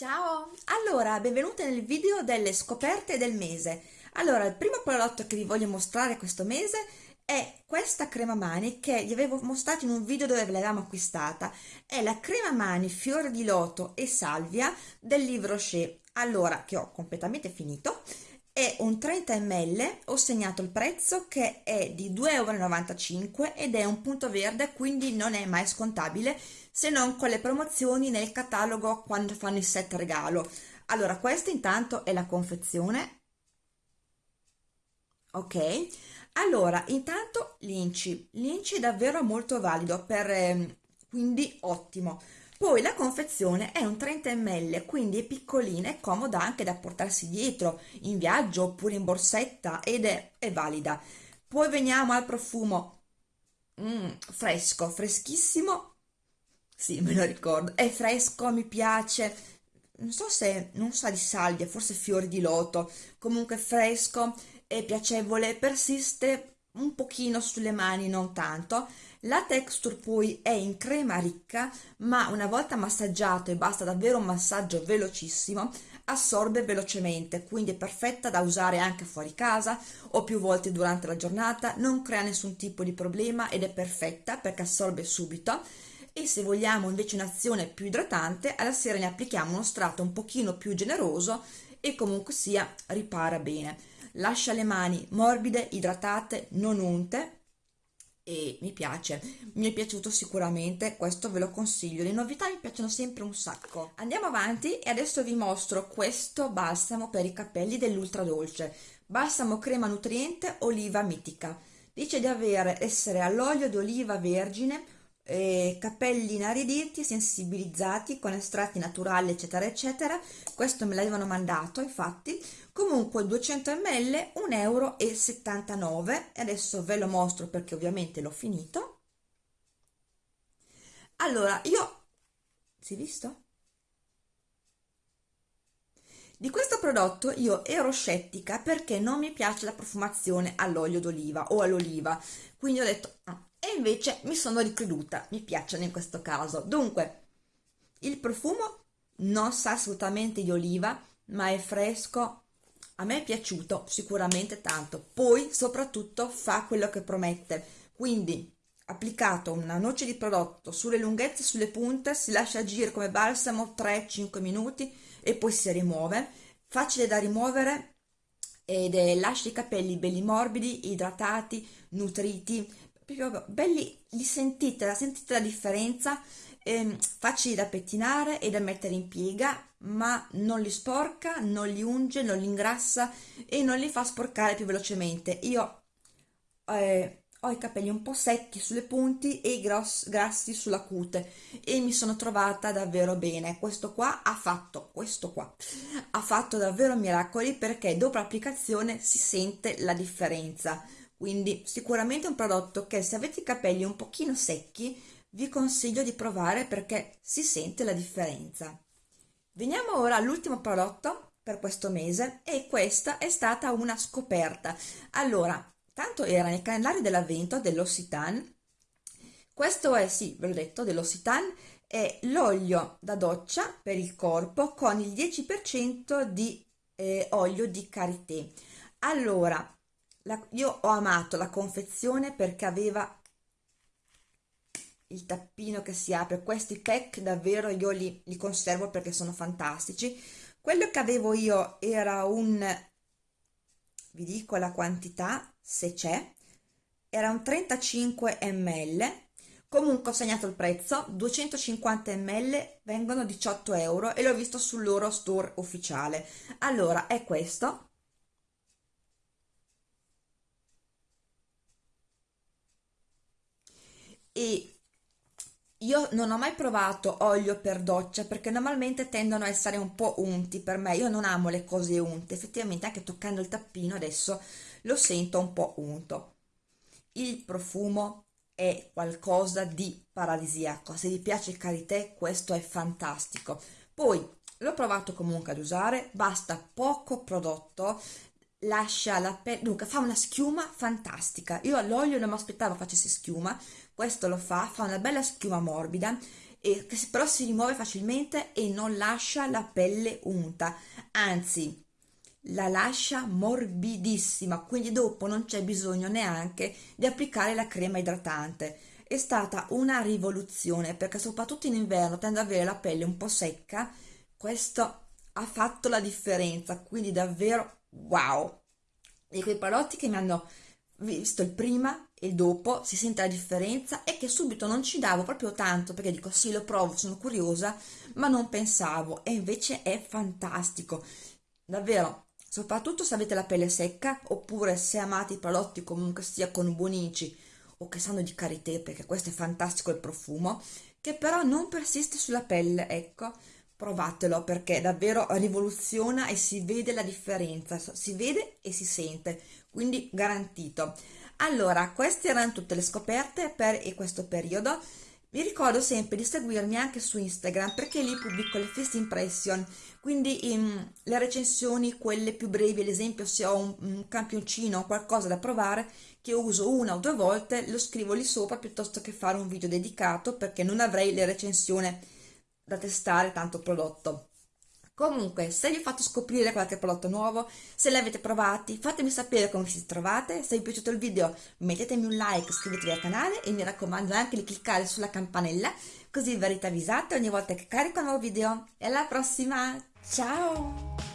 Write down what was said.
Ciao! Allora, benvenute nel video delle scoperte del mese. Allora, il primo prodotto che vi voglio mostrare questo mese è questa crema mani che vi avevo mostrato in un video dove ve l'avevamo acquistata. È la crema mani fiore di loto e salvia del Livre Rocher. Allora, che ho completamente finito, è un 30 ml, ho segnato il prezzo che è di 2,95 euro ed è un punto verde, quindi non è mai scontabile se non con le promozioni nel catalogo quando fanno il set regalo. Allora, questa intanto è la confezione. Ok, allora, intanto l'inci. L'inci è davvero molto valido, per, eh, quindi ottimo. Poi la confezione è un 30 ml, quindi è piccolina e comoda anche da portarsi dietro in viaggio oppure in borsetta ed è, è valida. Poi veniamo al profumo. Mm, fresco, freschissimo sì, me lo ricordo. È fresco, mi piace. Non so se, non sa di salvia, forse fiori di loto. Comunque fresco, è piacevole, persiste un pochino sulle mani, non tanto. La texture poi è in crema ricca, ma una volta massaggiato e basta davvero un massaggio velocissimo, assorbe velocemente, quindi è perfetta da usare anche fuori casa o più volte durante la giornata, non crea nessun tipo di problema ed è perfetta perché assorbe subito e se vogliamo invece un'azione più idratante alla sera ne applichiamo uno strato un pochino più generoso e comunque sia ripara bene lascia le mani morbide idratate non unte. E mi piace mi è piaciuto sicuramente questo ve lo consiglio. Le novità mi piacciono sempre un sacco. Andiamo avanti e adesso vi mostro questo balsamo per i capelli dell'ultra dolce. Balsamo crema nutriente oliva mitica. Dice di avere essere all'olio di oliva vergine eh, capelli inariditi, sensibilizzati con estratti naturali eccetera eccetera. Questo me l'avevano mandato infatti. Comunque 200 ml 1,79 euro e adesso ve lo mostro perché ovviamente l'ho finito. Allora io si è visto? Di questo prodotto io ero scettica perché non mi piace la profumazione all'olio d'oliva o all'oliva, quindi ho detto ah, e invece mi sono ricreduta, mi piacciono in questo caso. Dunque, il profumo non sa assolutamente di oliva, ma è fresco, a me è piaciuto sicuramente tanto, poi soprattutto fa quello che promette, quindi applicato una noce di prodotto sulle lunghezze sulle punte, si lascia agire come balsamo 3-5 minuti e poi si rimuove, facile da rimuovere ed è, lascia i capelli belli morbidi, idratati, nutriti, proprio belli, li sentite, sentite la differenza, eh, facili da pettinare e da mettere in piega, ma non li sporca, non li unge, non li ingrassa e non li fa sporcare più velocemente. Io eh, ho i capelli un po' secchi sulle punti e i gross, grassi sulla cute e mi sono trovata davvero bene. Questo qua ha fatto, questo qua, ha fatto davvero miracoli perché dopo l'applicazione si sente la differenza quindi sicuramente un prodotto che se avete i capelli un pochino secchi vi consiglio di provare perché si sente la differenza. Veniamo ora all'ultimo prodotto per questo mese e questa è stata una scoperta. Allora, tanto era nel calendario dell'avvento dell'Occitane, questo è, sì, ve l'ho detto, dell'Occitane, è l'olio da doccia per il corpo con il 10% di eh, olio di karité. Allora, la, io ho amato la confezione perché aveva il tappino che si apre. Questi pack davvero io li, li conservo perché sono fantastici. Quello che avevo io era un vi dico la quantità se c'è era un 35 ml comunque ho segnato il prezzo 250 ml vengono 18 euro e l'ho visto sul loro store ufficiale. Allora è questo e io non ho mai provato olio per doccia perché normalmente tendono a essere un po' unti per me, io non amo le cose unte, effettivamente anche toccando il tappino adesso lo sento un po' unto. Il profumo è qualcosa di paradisiaco, se vi piace il karité questo è fantastico. Poi l'ho provato comunque ad usare, basta poco prodotto, lascia la pelle, dunque fa una schiuma fantastica. Io all'olio non mi aspettavo facesse schiuma, questo lo fa, fa una bella schiuma morbida e che però si rimuove facilmente e non lascia la pelle unta, anzi la lascia morbidissima, quindi dopo non c'è bisogno neanche di applicare la crema idratante. È stata una rivoluzione perché soprattutto in inverno tende ad avere la pelle un po' secca, questo ha fatto la differenza, quindi davvero wow! Di quei prodotti che mi hanno visto il prima e il dopo, si sente la differenza e che subito non ci davo proprio tanto perché dico sì lo provo, sono curiosa, ma non pensavo. E invece è fantastico, davvero. Soprattutto se avete la pelle secca oppure se amate i prodotti comunque sia con buonici o che sanno di karité perché questo è fantastico il profumo che però non persiste sulla pelle ecco provatelo perché davvero rivoluziona e si vede la differenza. Si vede e si sente quindi garantito. Allora queste erano tutte le scoperte per questo periodo. Vi ricordo sempre di seguirmi anche su Instagram perché lì pubblico le first impression, quindi in, le recensioni, quelle più brevi, ad esempio se ho un, un campioncino o qualcosa da provare che uso una o due volte, lo scrivo lì sopra piuttosto che fare un video dedicato perché non avrei le recensioni da testare tanto prodotto. Comunque, se vi ho fatto scoprire qualche prodotto nuovo, se li avete provati, fatemi sapere come vi trovate. Se vi è piaciuto il video, mettetemi un like, iscrivetevi al canale e mi raccomando anche di cliccare sulla campanella, così verrete avvisate ogni volta che carico un nuovo video. E alla prossima, ciao!